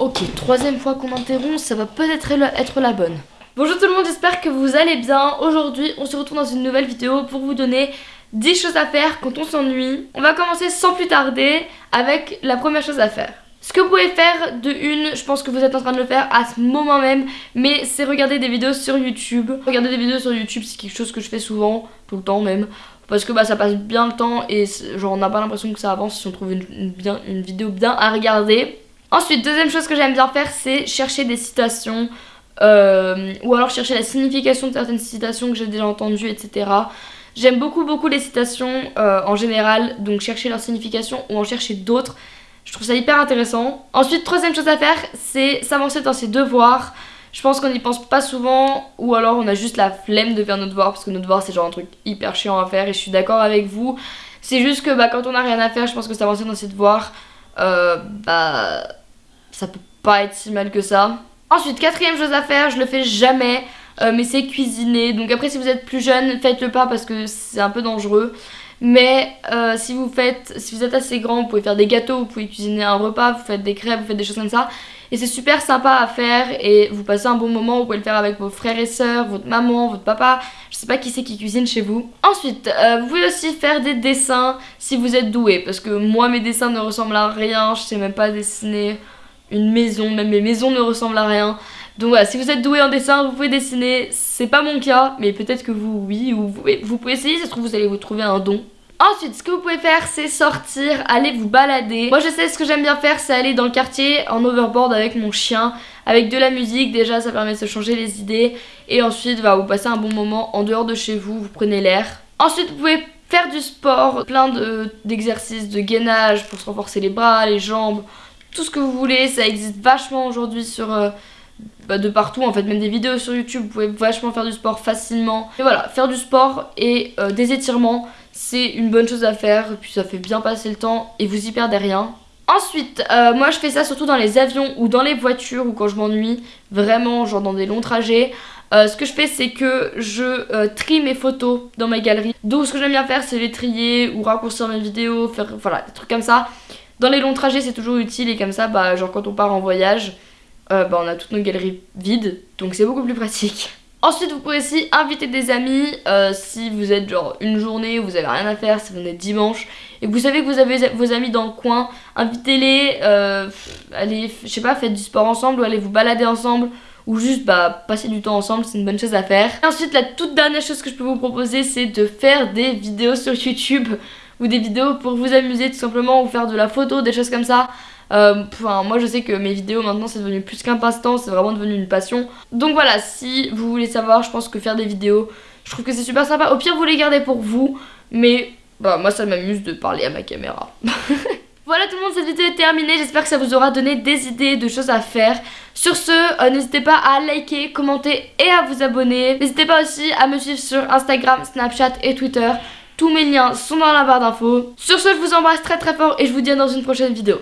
Ok, troisième fois qu'on m'interrompt, ça va peut-être être la bonne. Bonjour tout le monde, j'espère que vous allez bien. Aujourd'hui, on se retrouve dans une nouvelle vidéo pour vous donner 10 choses à faire quand on s'ennuie. On va commencer sans plus tarder avec la première chose à faire. Ce que vous pouvez faire de une, je pense que vous êtes en train de le faire à ce moment même, mais c'est regarder des vidéos sur YouTube. Regarder des vidéos sur YouTube, c'est quelque chose que je fais souvent, tout le temps même. Parce que bah, ça passe bien le temps et genre on n'a pas l'impression que ça avance si on trouve une, bien, une vidéo bien à regarder. Ensuite, deuxième chose que j'aime bien faire, c'est chercher des citations. Euh, ou alors chercher la signification de certaines citations que j'ai déjà entendues, etc. J'aime beaucoup beaucoup les citations euh, en général, donc chercher leur signification ou en chercher d'autres. Je trouve ça hyper intéressant. Ensuite, troisième chose à faire, c'est s'avancer dans ses devoirs. Je pense qu'on n'y pense pas souvent ou alors on a juste la flemme de faire nos devoirs parce que nos devoirs c'est genre un truc hyper chiant à faire et je suis d'accord avec vous. C'est juste que bah, quand on a rien à faire, je pense que s'avancer dans ses devoirs, euh, bah ça peut pas être si mal que ça. Ensuite, quatrième chose à faire, je le fais jamais, euh, mais c'est cuisiner. Donc après, si vous êtes plus jeune, faites-le pas parce que c'est un peu dangereux. Mais euh, si vous faites, si vous êtes assez grand, vous pouvez faire des gâteaux, vous pouvez cuisiner un repas, vous faites des crêpes, vous faites des choses comme ça. Et c'est super sympa à faire et vous passez un bon moment, vous pouvez le faire avec vos frères et sœurs, votre maman, votre papa, je sais pas qui c'est qui cuisine chez vous. Ensuite, euh, vous pouvez aussi faire des dessins si vous êtes doué, parce que moi mes dessins ne ressemblent à rien, je sais même pas dessiner une maison, même mes maisons ne ressemblent à rien. Donc voilà, si vous êtes doué en dessin, vous pouvez dessiner, c'est pas mon cas, mais peut-être que vous, oui, ou vous, pouvez essayer, ça se trouve vous allez vous trouver un don. Ensuite, ce que vous pouvez faire, c'est sortir, aller vous balader. Moi, je sais ce que j'aime bien faire, c'est aller dans le quartier en overboard avec mon chien, avec de la musique. Déjà, ça permet de se changer les idées. Et ensuite, bah, vous passez un bon moment en dehors de chez vous, vous prenez l'air. Ensuite, vous pouvez faire du sport, plein d'exercices de, gainage pour se renforcer les bras, les jambes, tout ce que vous voulez. Ça existe vachement aujourd'hui sur... Euh, bah, de partout en fait, même des vidéos sur YouTube, vous pouvez vachement faire du sport facilement. Et voilà, faire du sport et euh, des étirements, c'est une bonne chose à faire, puis ça fait bien passer le temps et vous y perdez rien. Ensuite, euh, moi je fais ça surtout dans les avions ou dans les voitures ou quand je m'ennuie, vraiment genre dans des longs trajets. Ce que je fais c'est que je trie mes photos dans ma galerie. Donc ce que j'aime bien faire c'est les trier ou raccourcir mes vidéos, faire voilà des trucs comme ça. Dans les longs trajets c'est toujours utile et comme ça bah genre quand on part en voyage, bah on a toutes nos galeries vides donc c'est beaucoup plus pratique. Ensuite, vous pouvez aussi inviter des amis euh, si vous êtes genre une journée où vous avez rien à faire, si vous êtes dimanche et que vous savez que vous avez vos amis dans le coin, invitez-les, euh, allez, je sais pas, faites du sport ensemble ou allez vous balader ensemble ou juste bah, passer du temps ensemble, c'est une bonne chose à faire. Ensuite, la toute dernière chose que je peux vous proposer, c'est de faire des vidéos sur YouTube ou des vidéos pour vous amuser tout simplement ou faire de la photo, des choses comme ça. Euh, moi je sais que mes vidéos maintenant c'est devenu plus qu'un passe-temps, c'est vraiment devenu une passion. Donc voilà, si vous voulez savoir, je pense que faire des vidéos, je trouve que c'est super sympa. Au pire vous les gardez pour vous, mais bah moi ça m'amuse de parler à ma caméra. Voilà tout le monde, cette vidéo est terminée. J'espère que ça vous aura donné des idées de choses à faire. Sur ce, euh, n'hésitez pas à liker, commenter et à vous abonner. N'hésitez pas aussi à me suivre sur Instagram, Snapchat et Twitter. Tous mes liens sont dans la barre d'infos. Sur ce, je vous embrasse très très fort et je vous dis à dans une prochaine vidéo.